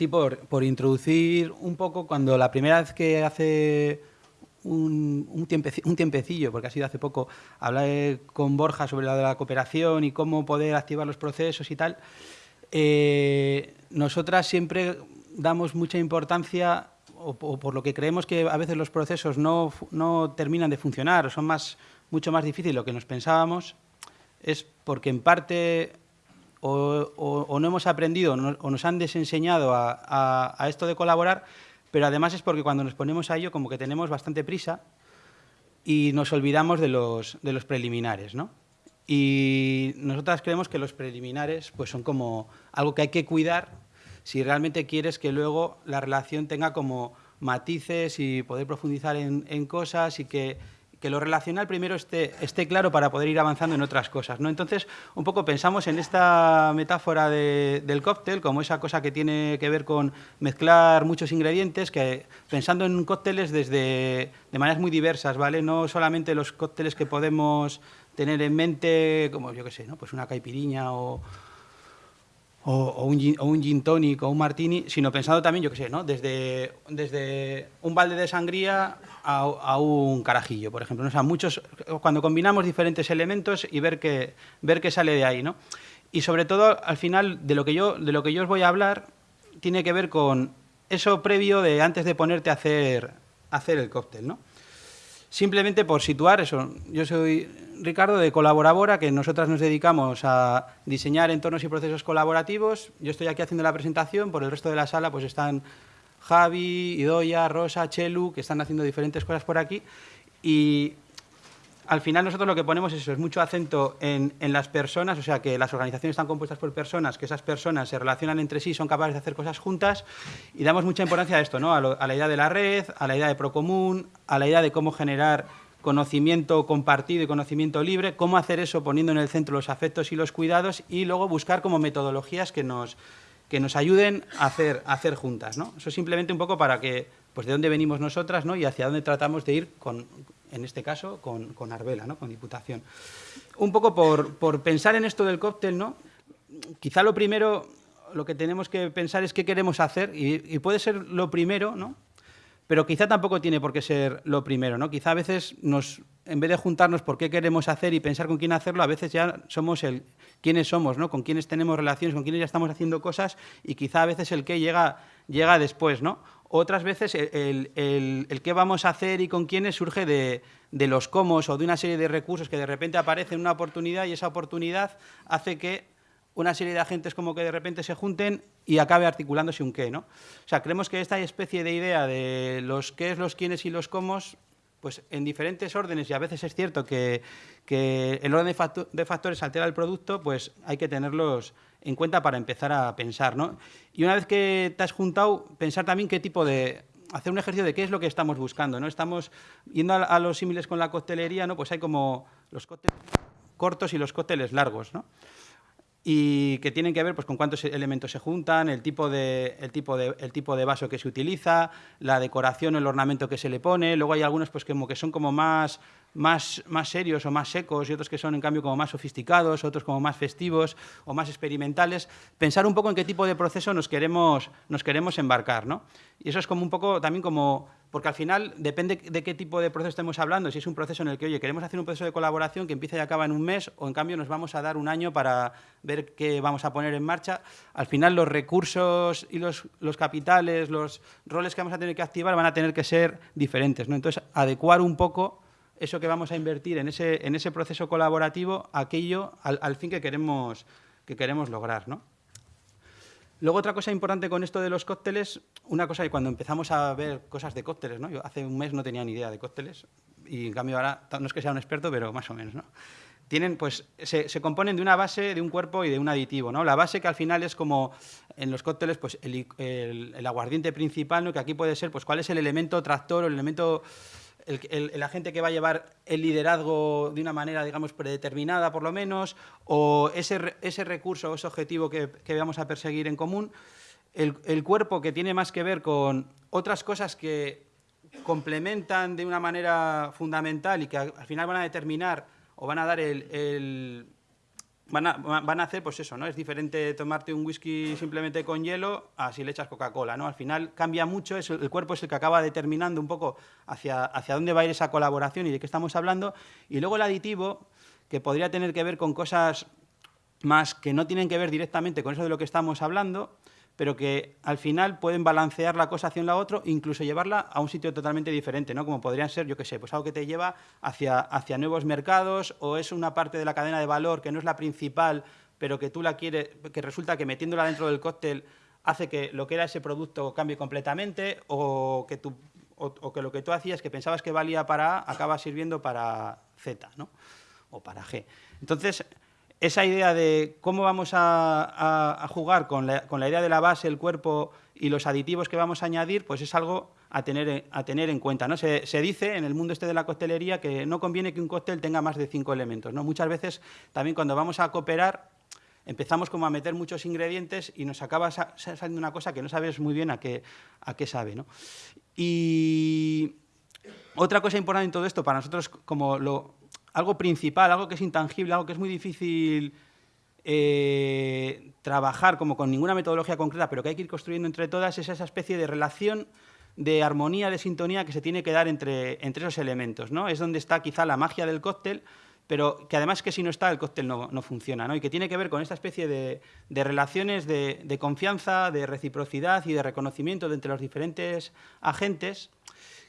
así por, por introducir un poco, cuando la primera vez que hace un, un, tiempecillo, porque ha sido hace poco, hablé con Borja sobre la de la cooperación y cómo poder activar los procesos y tal, eh, nosotras siempre damos mucha importancia, o, por lo que creemos que a veces los procesos no, no terminan de funcionar, o son más, mucho más difíciles de lo que nos pensábamos, es porque en parte o, no hemos aprendido o nos han desenseñado a, esto de colaborar, pero además es porque cuando nos ponemos a ello como que tenemos bastante prisa y nos olvidamos de los, preliminares, ¿no? Y nosotras creemos que los preliminares pues son como algo que hay que cuidar si realmente quieres que luego la relación tenga como matices y poder profundizar en cosas y que que lo relacional primero esté, esté claro para poder ir avanzando en otras cosas. ¿no? Entonces, un poco pensamos en esta metáfora del cóctel como esa cosa que tiene que ver con mezclar muchos ingredientes, que pensando en cócteles desde, de maneras muy diversas, ¿vale? No solamente los cócteles que podemos tener en mente, como yo qué sé, ¿no? pues una caipiriña o, o, un, gin, o un gin tonic o un martini, sino pensando también, yo qué sé, ¿no? desde, desde un balde de sangría a, un carajillo, por ejemplo. O sea, muchos, cuando combinamos diferentes elementos y ver qué, ver qué sale de ahí. ¿no? Y sobre todo, al final, de lo, que yo, de lo que yo os voy a hablar, tiene que ver con eso previo de antes de ponerte a hacer, hacer el cóctel. ¿no? Simplemente por situar eso, yo soy Ricardo de Colaborabora, que nosotras nos dedicamos a diseñar entornos y procesos colaborativos. Yo estoy aquí haciendo la presentación, por el resto de la sala pues están Javi, Idoya, Rosa, Chelu, que están haciendo diferentes cosas por aquí. Y al final nosotros lo que ponemos es mucho acento en, las personas, o sea, que las organizaciones están compuestas por personas, que esas personas se relacionan entre sí, son capaces de hacer cosas juntas, y damos mucha importancia a esto, ¿no? a, a la idea de la red, a la idea de Procomún, a la idea de cómo generar conocimiento compartido y conocimiento libre, cómo hacer eso poniendo en el centro los afectos y los cuidados, y luego buscar como metodologías que nos que nos ayuden a hacer, hacer juntas. ¿no? Eso simplemente un poco para que, pues de dónde venimos nosotras ¿no? y hacia dónde tratamos de ir, con, en este caso, con, con Arbela, ¿no? con Diputación. Un poco por, por pensar en esto del cóctel, ¿no? quizá lo primero, lo que tenemos que pensar es qué queremos hacer, y, y puede ser lo primero, ¿no? pero quizá tampoco tiene por qué ser lo primero, ¿no? Quizá a veces nos, en vez de juntarnos por qué queremos hacer y pensar con quién hacerlo, a veces ya somos el quiénes somos, ¿no? Con quiénes tenemos relaciones, con quiénes ya estamos haciendo cosas y quizá a veces el qué llega, llega después, ¿no? Otras veces el, el, qué vamos a hacer y con quiénes surge de, de los cómo o de una serie de recursos que de repente aparecen una oportunidad y esa oportunidad hace que una serie de agentes como que de repente se junten y acabe articulándose un qué, ¿no? O sea, creemos que esta especie de idea de los qué, los quiénes y los cómo, pues en diferentes órdenes, y a veces es cierto que, el orden de, factores altera el producto, pues hay que tenerlos en cuenta para empezar a pensar, ¿no? Y una vez que te has juntado, pensar también qué tipo de hacer un ejercicio de qué es lo que estamos buscando, ¿no? Estamos yendo a, los símiles con la coctelería, ¿no? Pues hay como los cócteles cortos y los cócteles largos, ¿no? Y que tienen que ver pues, con cuántos elementos se juntan, el tipo, de, el, tipo de, el tipo de vaso que se utiliza, la decoración, el ornamento que se le pone. Luego hay algunos pues, como que son como más, más, más serios o más secos y otros que son, en cambio, como más sofisticados, otros como más festivos o más experimentales. Pensar un poco en qué tipo de proceso nos queremos, nos queremos embarcar. ¿no? Y eso es como un poco también como porque al final depende de qué tipo de proceso estemos hablando, si es un proceso en el que, oye, queremos hacer un proceso de colaboración que empieza y acaba en un mes, o en cambio nos vamos a dar un año para ver qué vamos a poner en marcha, al final los recursos y los, los capitales, los roles que vamos a tener que activar van a tener que ser diferentes. ¿no? Entonces, adecuar un poco eso que vamos a invertir en ese, en ese proceso colaborativo, aquello al, al fin que queremos, que queremos lograr. ¿no? Luego, otra cosa importante con esto de los cócteles, una cosa que cuando empezamos a ver cosas de cócteles, ¿no? yo hace un mes no tenía ni idea de cócteles, y en cambio ahora, no es que sea un experto, pero más o menos, ¿no? Tienen, pues, se, componen de una base, de un cuerpo y de un aditivo, ¿no? La base que al final es como, en los cócteles, pues, el, el aguardiente principal, ¿no? Que aquí puede ser, pues, cuál es el elemento tractor o el elemento el, agente que va a llevar el liderazgo de una manera, digamos, predeterminada, por lo menos, o ese, ese recurso o ese objetivo que, vamos a perseguir en común, el, cuerpo que tiene más que ver con otras cosas que complementan de una manera fundamental y que al final van a determinar o van a dar el, van a, van a hacer, pues eso, ¿no? Es diferente tomarte un whisky simplemente con hielo a si le echas Coca-Cola, ¿no? Al final cambia mucho, es, el cuerpo es el que acaba determinando un poco hacia, hacia dónde va a ir esa colaboración y de qué estamos hablando. Y luego el aditivo, que podría tener que ver con cosas más que no tienen que ver directamente con eso de lo que estamos hablando, pero que al final pueden balancear la cosa hacia un lado otro, incluso llevarla a un sitio totalmente diferente, ¿no? Como podrían ser, yo qué sé, pues algo que te lleva hacia, hacia nuevos mercados o es una parte de la cadena de valor que no es la principal, pero que tú la quieres, que resulta que metiéndola dentro del cóctel hace que lo que era ese producto cambie completamente o que, tú, o, que lo que tú hacías, que pensabas que valía para A, acaba sirviendo para Z, ¿no? O para G. Entonces, esa idea de cómo vamos a, jugar con la, idea de la base, el cuerpo y los aditivos que vamos a añadir, pues es algo a tener, en cuenta. ¿no? Se, dice en el mundo este de la coctelería que no conviene que un cóctel tenga más de cinco elementos. ¿no? Muchas veces también cuando vamos a cooperar empezamos como a meter muchos ingredientes y nos acaba saliendo una cosa que no sabes muy bien a qué, a qué sabe. ¿no? Y otra cosa importante en todo esto, para nosotros como lo, algo principal, algo que es intangible, algo que es muy difícil eh, trabajar como con ninguna metodología concreta, pero que hay que ir construyendo entre todas, es esa especie de relación de armonía, de sintonía que se tiene que dar entre, esos elementos. ¿no? Es donde está quizá la magia del cóctel, pero que además que si no está, el cóctel no, funciona, ¿no? y que tiene que ver con esta especie de, relaciones de, confianza, de reciprocidad y de reconocimiento entre los diferentes agentes,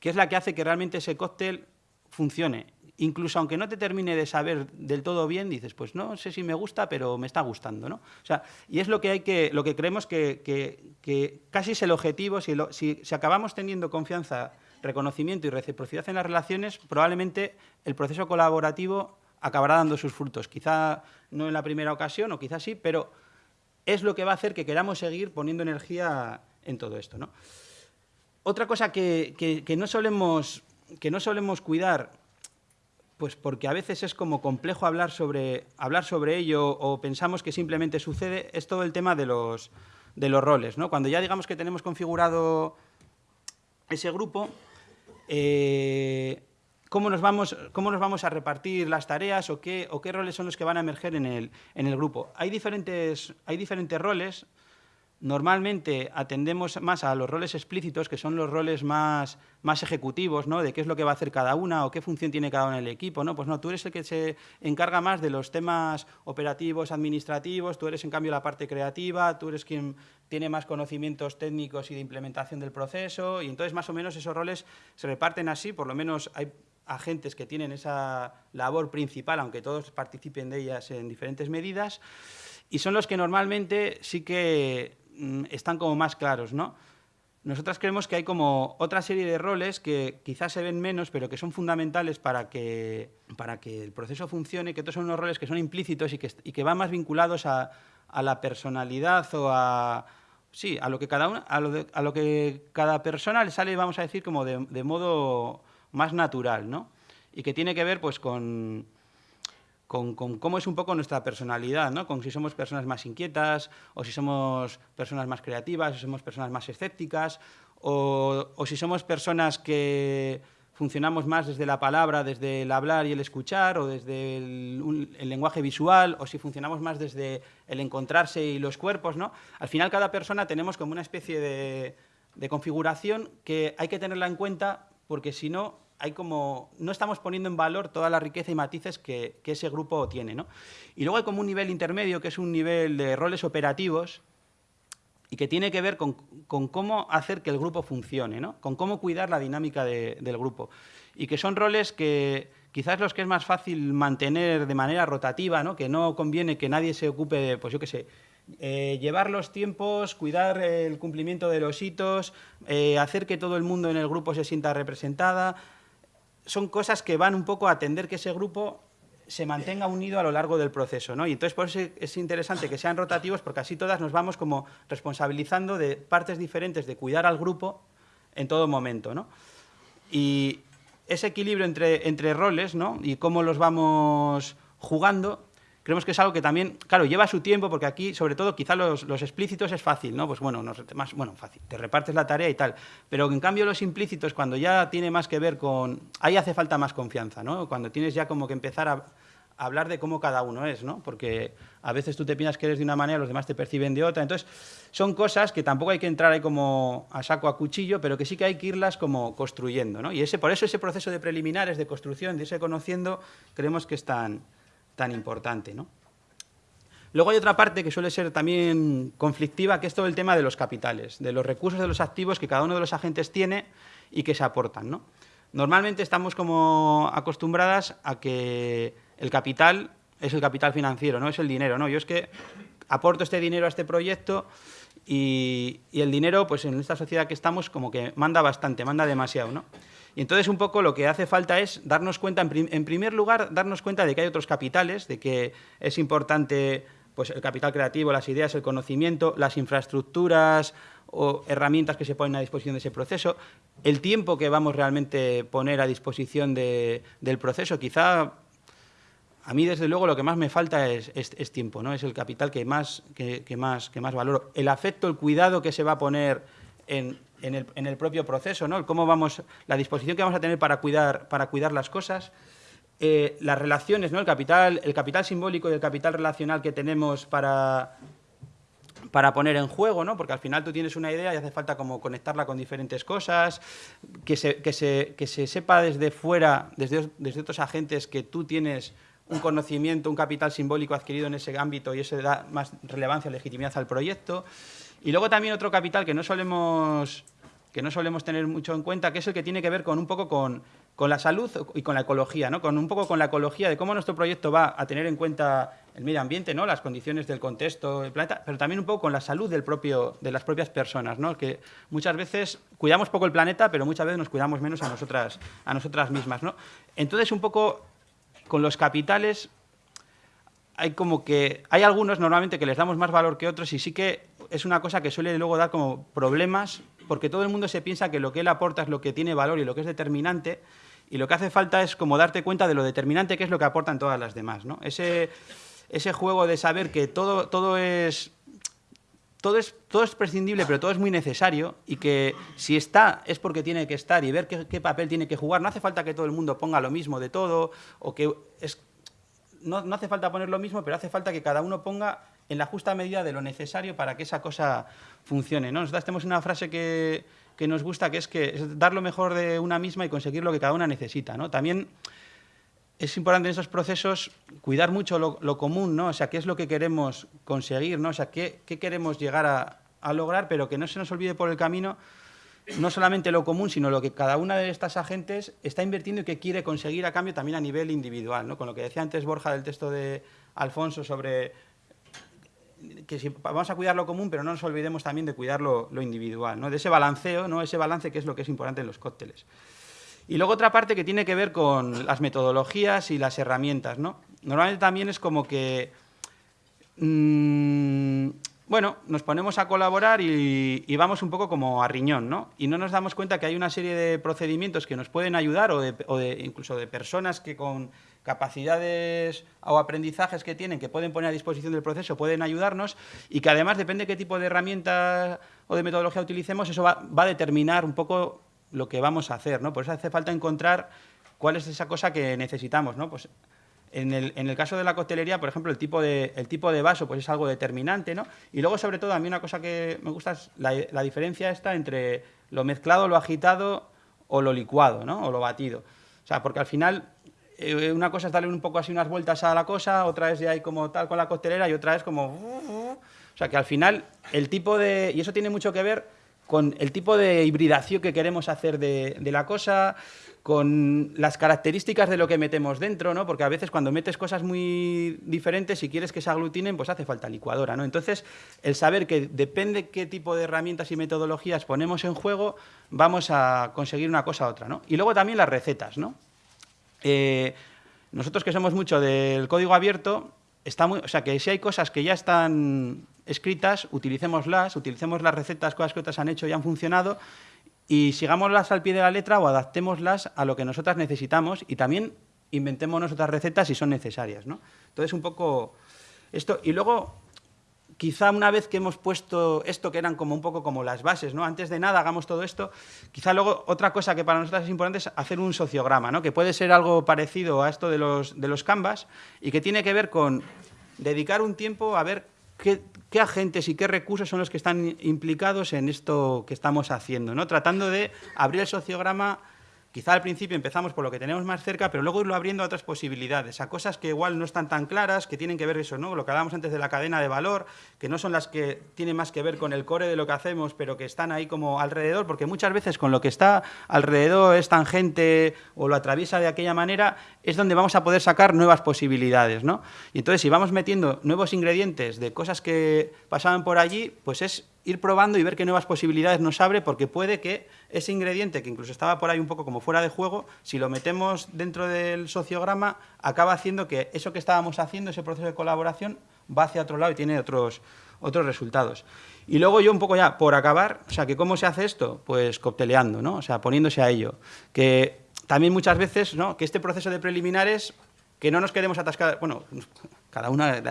que es la que hace que realmente ese cóctel funcione incluso aunque no te termine de saber del todo bien, dices, pues no sé si me gusta, pero me está gustando, ¿no? O sea, y es lo que hay que, lo que creemos que, que, casi es el objetivo, si, si, acabamos teniendo confianza, reconocimiento y reciprocidad en las relaciones, probablemente el proceso colaborativo acabará dando sus frutos. Quizá no en la primera ocasión, o quizá sí, pero es lo que va a hacer que queramos seguir poniendo energía en todo esto, ¿no? Otra cosa que, no solemos, que no solemos cuidar pues porque a veces es como complejo hablar sobre, hablar sobre ello o pensamos que simplemente sucede, es todo el tema de los, de los roles. ¿no? Cuando ya digamos que tenemos configurado ese grupo, eh, ¿cómo, nos vamos, ¿cómo nos vamos a repartir las tareas o qué, o qué roles son los que van a emerger en el, en el grupo? Hay diferentes, hay diferentes roles, Normalmente atendemos más a los roles explícitos, que son los roles más, más ejecutivos, ¿no? de qué es lo que va a hacer cada una o qué función tiene cada una en el equipo. ¿no? Pues no, tú eres el que se encarga más de los temas operativos, administrativos, tú eres en cambio la parte creativa, tú eres quien tiene más conocimientos técnicos y de implementación del proceso, y entonces más o menos esos roles se reparten así, por lo menos hay agentes que tienen esa labor principal, aunque todos participen de ellas en diferentes medidas, y son los que normalmente sí que están como más claros, ¿no? Nosotras creemos que hay como otra serie de roles que quizás se ven menos, pero que son fundamentales para que, para que el proceso funcione, que estos son unos roles que son implícitos y que, y que van más vinculados a, a, la personalidad o a, sí, a lo que cada, a lo, a lo que cada persona le sale, vamos a decir, como de, de modo más natural, ¿no? Y que tiene que ver pues con con, cómo es un poco nuestra personalidad, ¿no? con si somos personas más inquietas, o si somos personas más creativas, o somos personas más escépticas, o, si somos personas que funcionamos más desde la palabra, desde el hablar y el escuchar, o desde el, lenguaje visual, o si funcionamos más desde el encontrarse y los cuerpos. ¿no? Al final cada persona tenemos como una especie de configuración que hay que tenerla en cuenta porque si no hay como, no estamos poniendo en valor toda la riqueza y matices que, ese grupo tiene. ¿no? Y luego hay como un nivel intermedio, que es un nivel de roles operativos, y que tiene que ver con, cómo hacer que el grupo funcione, ¿no? con cómo cuidar la dinámica del grupo. Y que son roles que quizás los que es más fácil mantener de manera rotativa, ¿no? que no conviene que nadie se ocupe de, pues yo qué sé, eh, llevar los tiempos, cuidar el cumplimiento de los hitos, eh, hacer que todo el mundo en el grupo se sienta representada, son cosas que van un poco a atender que ese grupo se mantenga unido a lo largo del proceso. ¿no? Y entonces por eso es interesante que sean rotativos porque así todas nos vamos como responsabilizando de partes diferentes de cuidar al grupo en todo momento. ¿no? Y ese equilibrio entre, entre roles ¿no? y cómo los vamos jugando creemos que es algo que también, claro, lleva su tiempo, porque aquí, sobre todo, quizá los, explícitos es fácil, ¿no? Pues bueno, más, bueno, fácil, te repartes la tarea y tal. Pero en cambio los implícitos, cuando ya tiene más que ver con... Ahí hace falta más confianza, ¿no? Cuando tienes ya como que empezar a, hablar de cómo cada uno es, ¿no? Porque a veces tú te piensas que eres de una manera, los demás te perciben de otra. Entonces, son cosas que tampoco hay que entrar ahí como a saco a cuchillo, pero que sí que hay que irlas como construyendo, ¿no? Y ese, por eso ese proceso de preliminares, de construcción, de irse conociendo, creemos que es tan, tan importante, ¿no? Luego hay otra parte que suele ser también conflictiva, que es todo el tema de los capitales, de los recursos de los activos que cada uno de los agentes tiene y que se aportan, ¿no? Normalmente estamos como acostumbradas a que el capital es el capital financiero, no es el dinero. ¿no? Yo es que aporto este dinero a este proyecto y, el dinero, pues en esta sociedad que estamos, como que manda bastante, manda demasiado. ¿no? Y entonces un poco lo que hace falta es darnos cuenta, en, primer lugar, darnos cuenta de que hay otros capitales, de que es importante pues, el capital creativo, las ideas, el conocimiento, las infraestructuras o herramientas que se ponen a disposición de ese proceso, el tiempo que vamos realmente poner a disposición del proceso. Quizá a mí, desde luego, lo que más me falta es, tiempo, ¿no? Es el capital que más, que, más, que más valoro. El afecto, el cuidado que se va a poner en, el, propio proceso, ¿no? cómo vamos, la disposición que vamos a tener para cuidar, para cuidar las cosas, eh, las relaciones, ¿no? El capital, el capital simbólico y el capital relacional que tenemos para, para poner en juego, ¿no? porque al final tú tienes una idea y hace falta como conectarla con diferentes cosas, que se, que se, que se sepa desde fuera, desde, desde otros agentes que tú tienes un conocimiento, un capital simbólico adquirido en ese ámbito y eso da más relevancia, legitimidad al proyecto. Y luego también otro capital que no solemos, que no solemos tener mucho en cuenta, que es el que tiene que ver con un poco con, con la salud y con la ecología, ¿no? con un poco con la ecología de cómo nuestro proyecto va a tener en cuenta el medio ambiente, ¿no? las condiciones del contexto del planeta, pero también un poco con la salud del propio, de las propias personas, ¿no? que muchas veces cuidamos poco el planeta, pero muchas veces nos cuidamos menos a nosotras, a nosotras mismas. ¿no? Entonces, un poco con los capitales hay como que hay algunos normalmente que les damos más valor que otros y sí que es una cosa que suele luego dar como problemas porque todo el mundo se piensa que lo que él aporta es lo que tiene valor y lo que es determinante y lo que hace falta es como darte cuenta de lo determinante que es lo que aportan todas las demás. ¿no? Ese, ese juego de saber que todo, todo es todo es, todo es prescindible, pero todo es muy necesario y que si está es porque tiene que estar y ver qué, papel tiene que jugar. No hace falta que todo el mundo ponga lo mismo de todo o que no, no, hace falta poner lo mismo, pero hace falta que cada uno ponga en la justa medida de lo necesario para que esa cosa funcione. ¿no? Nosotros tenemos una frase que, que nos gusta, que es que dar lo mejor de una misma y conseguir lo que cada una necesita. ¿no? También es importante en esos procesos cuidar mucho lo, común, ¿no? O sea, qué es lo que queremos conseguir, ¿no? O sea, qué, queremos llegar a, lograr, pero que no se nos olvide por el camino no solamente lo común, sino lo que cada una de estas agentes está invirtiendo y que quiere conseguir a cambio también a nivel individual, ¿no? Con lo que decía antes Borja del texto de Alfonso sobre que si vamos a cuidar lo común, pero no nos olvidemos también de cuidar lo, lo individual, ¿no? De ese balanceo, ¿no? Ese balance que es lo que es importante en los cócteles. Y luego otra parte que tiene que ver con las metodologías y las herramientas. ¿no? Normalmente también es como que, mm, bueno, nos ponemos a colaborar y, vamos un poco como a riñón, ¿no? Y no nos damos cuenta que hay una serie de procedimientos que nos pueden ayudar o, de, incluso de personas que con capacidades o aprendizajes que tienen, que pueden poner a disposición del proceso, pueden ayudarnos y que además depende de qué tipo de herramienta o de metodología utilicemos, eso va, va a determinar un poco lo que vamos a hacer, ¿no? Por eso hace falta encontrar cuál es esa cosa que necesitamos, ¿no? Pues en el, en el, caso de la coctelería, por ejemplo, el tipo, de, el tipo de vaso pues es algo determinante, ¿no? Y luego, sobre todo, a mí una cosa que me gusta es la, la diferencia esta entre lo mezclado, lo agitado o lo licuado, ¿no? O lo batido. O sea, porque al final eh, una cosa es darle un poco así unas vueltas a la cosa, otra es ya hay como tal con la coctelera y otra es como... O sea, que al final el tipo de... Y eso tiene mucho que ver con el tipo de hibridación que queremos hacer de, la cosa, con las características de lo que metemos dentro, ¿no? Porque a veces cuando metes cosas muy diferentes, si quieres que se aglutinen, pues hace falta licuadora, ¿no? Entonces, el saber que depende qué tipo de herramientas y metodologías ponemos en juego, vamos a conseguir una cosa u otra, ¿no? Y luego también las recetas, ¿no? Eh, nosotros que somos mucho del código abierto, está muy, o sea, que si hay cosas que ya están escritas, utilicémoslas, utilicemos las recetas, cosas que otras han hecho y han funcionado, y sigámoslas al pie de la letra o adaptémoslas a lo que nosotras necesitamos y también inventémonos otras recetas si son necesarias. ¿no? Entonces, un poco esto. Y luego, quizá una vez que hemos puesto esto, que eran como un poco como las bases, ¿no? Antes de nada hagamos todo esto, quizá luego otra cosa que para nosotros es importante es hacer un sociograma, ¿no? Que puede ser algo parecido a esto de los, de los canvas y que tiene que ver con dedicar un tiempo a ver qué, qué agentes y qué recursos son los que están implicados en esto que estamos haciendo, ¿no? Tratando de abrir el sociograma Quizá al principio empezamos por lo que tenemos más cerca, pero luego irlo abriendo a otras posibilidades, a cosas que igual no están tan claras, que tienen que ver eso, ¿no? Lo que hablábamos antes de la cadena de valor, que no son las que tienen más que ver con el core de lo que hacemos, pero que están ahí como alrededor, porque muchas veces con lo que está alrededor es tangente o lo atraviesa de aquella manera, es donde vamos a poder sacar nuevas posibilidades, ¿no? Y entonces si vamos metiendo nuevos ingredientes de cosas que pasaban por allí, pues es ir probando y ver qué nuevas posibilidades nos abre, porque puede que ese ingrediente, que incluso estaba por ahí un poco como fuera de juego, si lo metemos dentro del sociograma, acaba haciendo que eso que estábamos haciendo, ese proceso de colaboración, va hacia otro lado y tiene otros, otros resultados. Y luego yo un poco ya, por acabar, o sea, que ¿cómo se hace esto? Pues cocteleando, ¿no? O sea, poniéndose a ello. Que también muchas veces, ¿no? Que este proceso de preliminares, que no nos quedemos atascados, bueno, cada una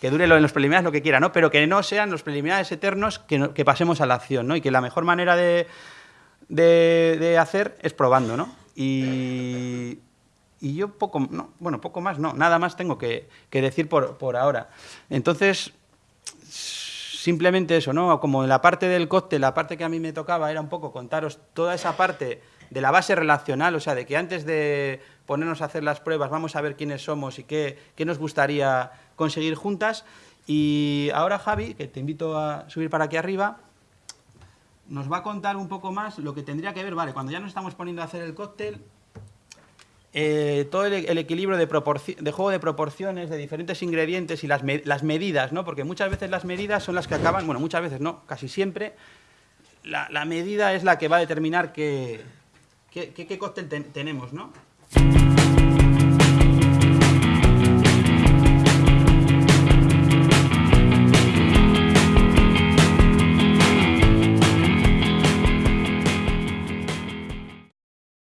que dure en los preliminares lo que quiera, ¿no? Pero que no sean los preliminares eternos que, pasemos a la acción, ¿no? Y que la mejor manera de, de, hacer es probando, ¿no? Y, y yo poco, no, bueno, poco más, no, nada más tengo que, que decir por, por, ahora. Entonces, simplemente eso, ¿no? Como en la parte del cóctel, la parte que a mí me tocaba era un poco contaros toda esa parte de la base relacional, o sea, de que antes de ponernos a hacer las pruebas vamos a ver quiénes somos y qué, qué nos gustaría conseguir juntas. Y ahora Javi, que te invito a subir para aquí arriba, nos va a contar un poco más lo que tendría que ver, vale, cuando ya nos estamos poniendo a hacer el cóctel, eh, todo el, equilibrio de, de, juego de proporciones, de diferentes ingredientes y las, las, medidas, ¿no? Porque muchas veces las medidas son las que acaban, bueno, muchas veces no, casi siempre, la, la medida es la que va a determinar que, ¿Qué, qué, cóctel ten, tenemos, no?